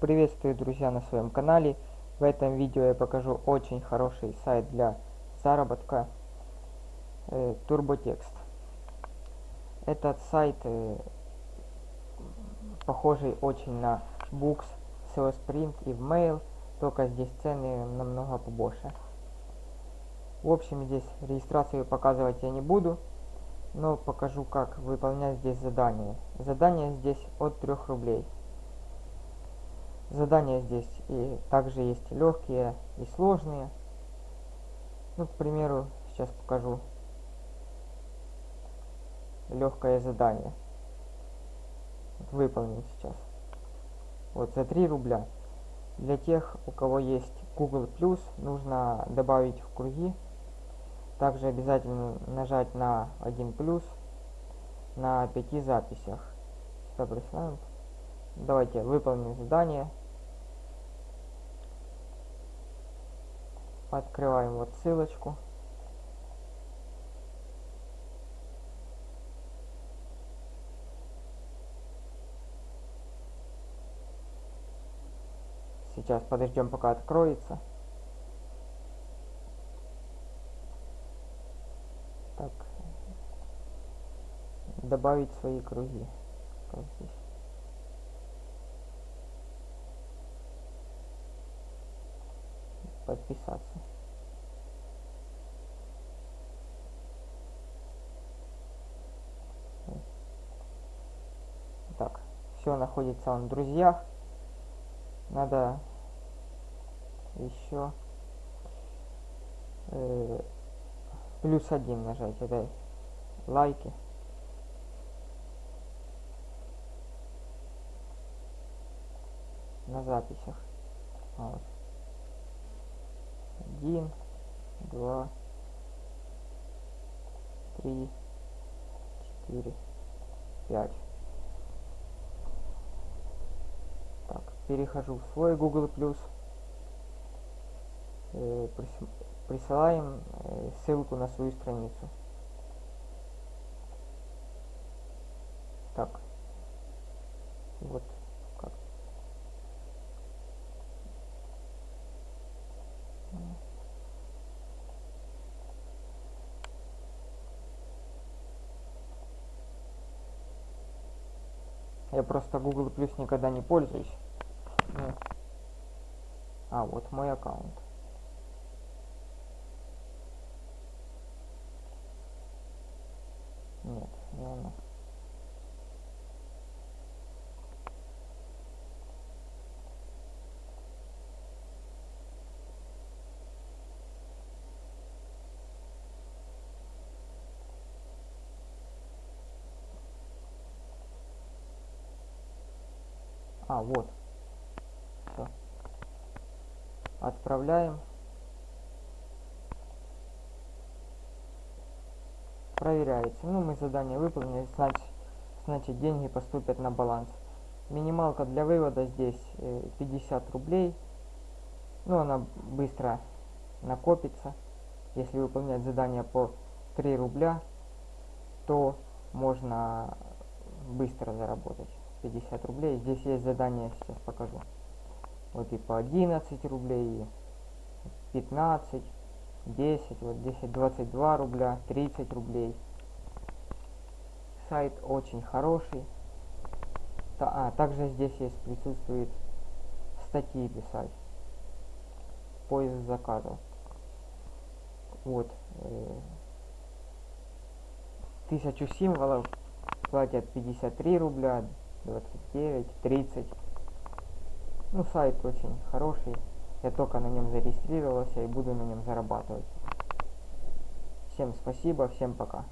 Приветствую, друзья, на своем канале. В этом видео я покажу очень хороший сайт для заработка э, TurboText. Этот сайт э, похожий очень на Books, SEOsprint и Mail, только здесь цены намного побольше. В общем, здесь регистрацию показывать я не буду, но покажу, как выполнять здесь задание. Задание здесь от 3 рублей. Задания здесь и также есть легкие и сложные. Ну, к примеру, сейчас покажу легкое задание. Выполним сейчас. Вот за 3 рубля. Для тех, у кого есть Google+, нужно добавить в круги. Также обязательно нажать на 1 плюс на 5 записях. Давайте выполним задание. Открываем вот ссылочку. Сейчас подождем, пока откроется. Так. Добавить свои круги. Как здесь? Подписаться. Так, все находится он в друзьях. Надо еще э, плюс один нажать. Это лайки. на записях. Вот один, два, три, четыре, пять. Так, перехожу в свой Google Plus. Э, присылаем э, ссылку на свою страницу. Так, вот Я просто Google Plus никогда не пользуюсь. Ну. А, вот мой аккаунт. Нет, не оно. А, вот. Все. Отправляем. Проверяется. Ну, мы задание выполнили, значит, значит деньги поступят на баланс. Минималка для вывода здесь 50 э, рублей. Ну, она быстро накопится. Если выполнять задание по 3 рубля, то можно быстро заработать. 50 рублей. Здесь есть задание, сейчас покажу. Вот и по 11 рублей, и 15, 10, вот 10, 22 рубля, 30 рублей. Сайт очень хороший. А, также здесь есть, присутствует статьи писать. Поиск заказов. Вот. Э, тысячу символов платят 53 рубля, 29, 30. Ну, сайт очень хороший. Я только на нем зарегистрировался и буду на нем зарабатывать. Всем спасибо, всем пока.